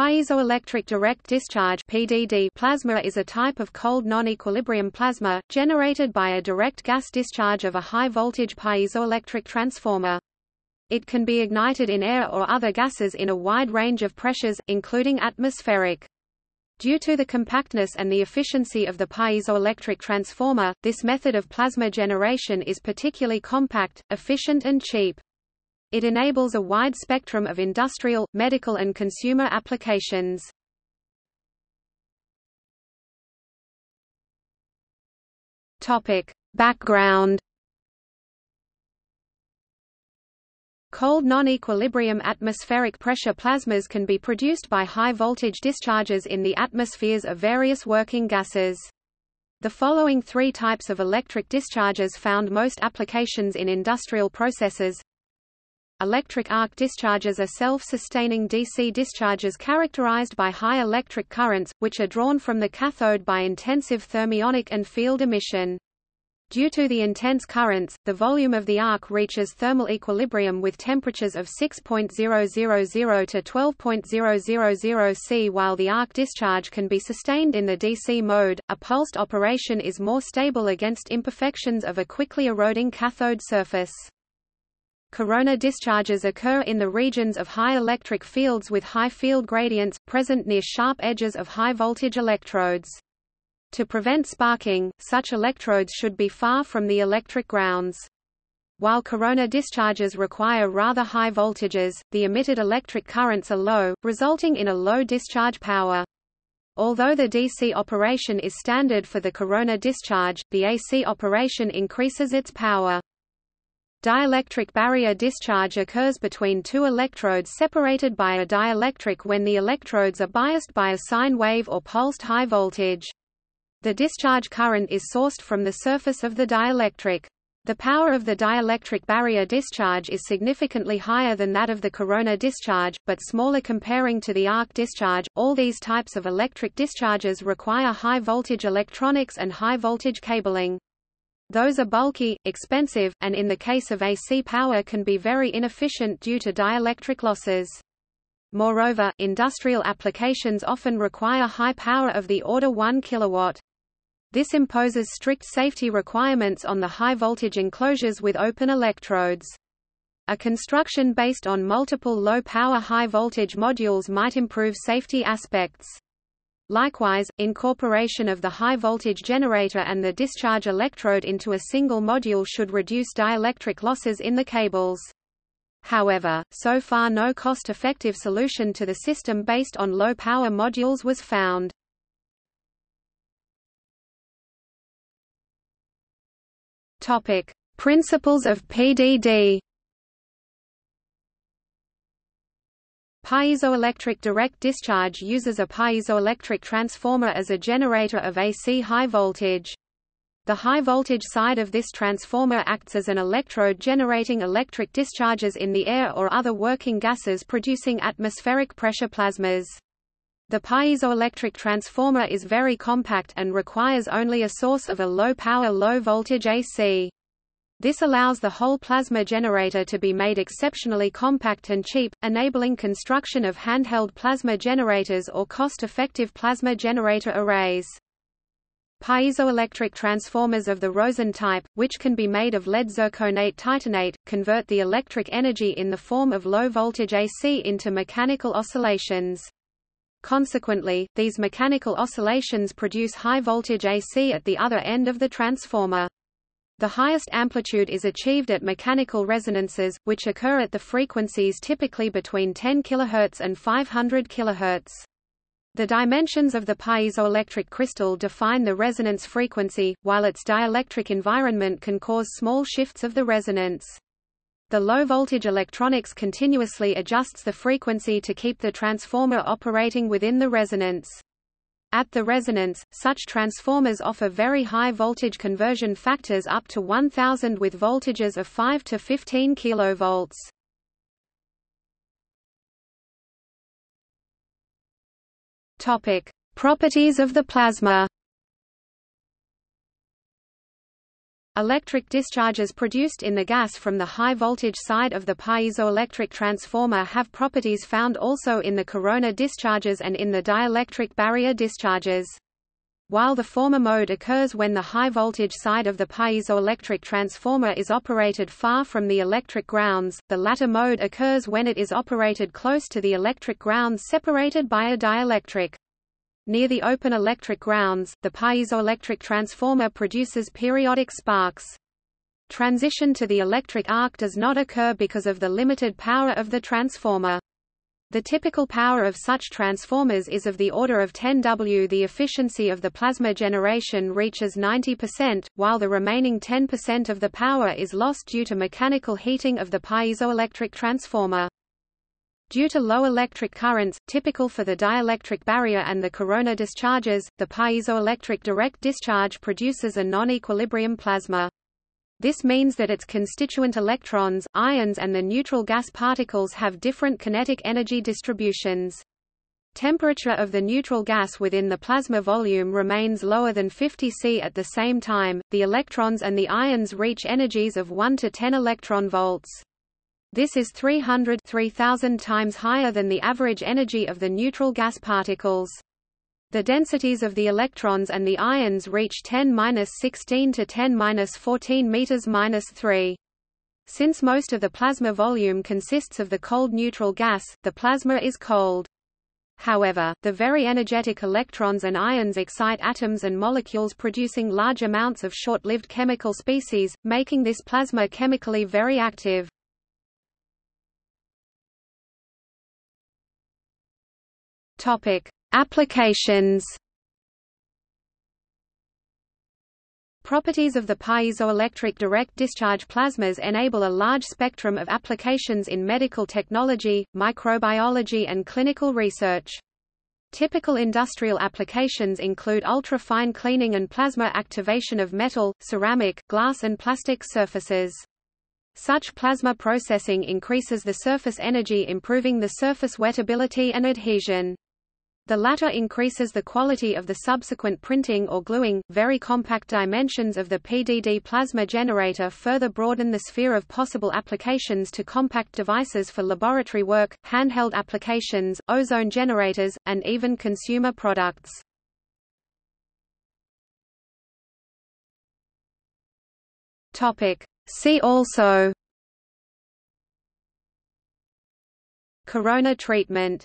Piezoelectric direct discharge (PDD) plasma is a type of cold non-equilibrium plasma, generated by a direct gas discharge of a high-voltage piezoelectric transformer. It can be ignited in air or other gases in a wide range of pressures, including atmospheric. Due to the compactness and the efficiency of the piezoelectric transformer, this method of plasma generation is particularly compact, efficient and cheap. It enables a wide spectrum of industrial, medical and consumer applications. Topic: Background Cold non-equilibrium atmospheric pressure plasmas can be produced by high-voltage discharges in the atmospheres of various working gases. The following three types of electric discharges found most applications in industrial processes Electric arc discharges are self-sustaining DC discharges characterized by high electric currents, which are drawn from the cathode by intensive thermionic and field emission. Due to the intense currents, the volume of the arc reaches thermal equilibrium with temperatures of 6.000 to 12.000 C. While the arc discharge can be sustained in the DC mode, a pulsed operation is more stable against imperfections of a quickly eroding cathode surface. Corona discharges occur in the regions of high electric fields with high field gradients, present near sharp edges of high-voltage electrodes. To prevent sparking, such electrodes should be far from the electric grounds. While corona discharges require rather high voltages, the emitted electric currents are low, resulting in a low discharge power. Although the DC operation is standard for the corona discharge, the AC operation increases its power. Dielectric barrier discharge occurs between two electrodes separated by a dielectric when the electrodes are biased by a sine wave or pulsed high voltage. The discharge current is sourced from the surface of the dielectric. The power of the dielectric barrier discharge is significantly higher than that of the corona discharge, but smaller comparing to the arc discharge. All these types of electric discharges require high voltage electronics and high voltage cabling. Those are bulky, expensive, and in the case of AC power can be very inefficient due to dielectric losses. Moreover, industrial applications often require high power of the order 1 kW. This imposes strict safety requirements on the high-voltage enclosures with open electrodes. A construction based on multiple low-power high-voltage modules might improve safety aspects. Likewise, incorporation of the high-voltage generator and the discharge electrode into a single module should reduce dielectric losses in the cables. However, so far no cost-effective solution to the system based on low-power modules was found. Topic: Principles of PDD Piezoelectric direct discharge uses a piezoelectric transformer as a generator of AC high voltage. The high voltage side of this transformer acts as an electrode generating electric discharges in the air or other working gases producing atmospheric pressure plasmas. The piezoelectric transformer is very compact and requires only a source of a low-power low-voltage AC. This allows the whole plasma generator to be made exceptionally compact and cheap, enabling construction of handheld plasma generators or cost-effective plasma generator arrays. Piezoelectric transformers of the Rosen type, which can be made of lead zirconate titanate, convert the electric energy in the form of low-voltage AC into mechanical oscillations. Consequently, these mechanical oscillations produce high-voltage AC at the other end of the transformer. The highest amplitude is achieved at mechanical resonances, which occur at the frequencies typically between 10 kHz and 500 kHz. The dimensions of the piezoelectric crystal define the resonance frequency, while its dielectric environment can cause small shifts of the resonance. The low-voltage electronics continuously adjusts the frequency to keep the transformer operating within the resonance. At the resonance, such transformers offer very high voltage conversion factors up to 1000 with voltages of 5 to 15 kV. Topic: Properties of the plasma. Electric discharges produced in the gas from the high-voltage side of the piezoelectric transformer have properties found also in the corona discharges and in the dielectric barrier discharges. While the former mode occurs when the high-voltage side of the piezoelectric transformer is operated far from the electric grounds, the latter mode occurs when it is operated close to the electric grounds separated by a dielectric. Near the open electric grounds, the piezoelectric transformer produces periodic sparks. Transition to the electric arc does not occur because of the limited power of the transformer. The typical power of such transformers is of the order of 10 W. The efficiency of the plasma generation reaches 90%, while the remaining 10% of the power is lost due to mechanical heating of the piezoelectric transformer. Due to low electric currents, typical for the dielectric barrier and the corona discharges, the piezoelectric direct discharge produces a non-equilibrium plasma. This means that its constituent electrons, ions and the neutral gas particles have different kinetic energy distributions. Temperature of the neutral gas within the plasma volume remains lower than 50 C at the same time, the electrons and the ions reach energies of 1 to 10 electron volts. This is 300 3000 times higher than the average energy of the neutral gas particles. The densities of the electrons and the ions reach 10-16 to 10-14 meters 3. Since most of the plasma volume consists of the cold neutral gas, the plasma is cold. However, the very energetic electrons and ions excite atoms and molecules producing large amounts of short-lived chemical species, making this plasma chemically very active. Topic: Applications. Properties of the piezoelectric direct discharge plasmas enable a large spectrum of applications in medical technology, microbiology and clinical research. Typical industrial applications include ultra-fine cleaning and plasma activation of metal, ceramic, glass and plastic surfaces. Such plasma processing increases the surface energy improving the surface wettability and adhesion. The latter increases the quality of the subsequent printing or gluing. Very compact dimensions of the PDD plasma generator further broaden the sphere of possible applications to compact devices for laboratory work, handheld applications, ozone generators, and even consumer products. Topic. See also Corona treatment